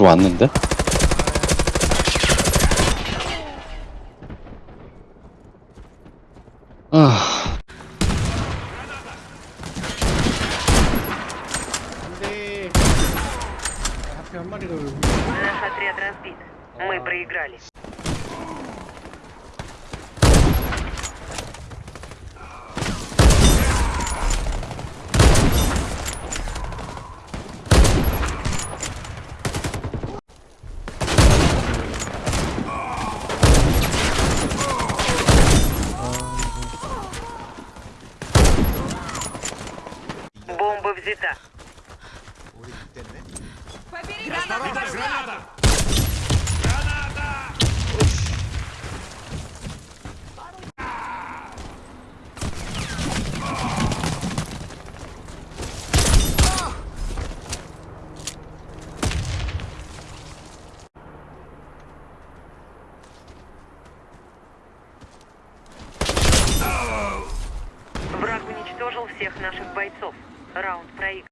들어왔는데? 아, 안돼. 앞에 한 마리가 여 Сита. Граната! Граната! Граната! Враг уничтожил всех наших бойцов. Раунд проигран.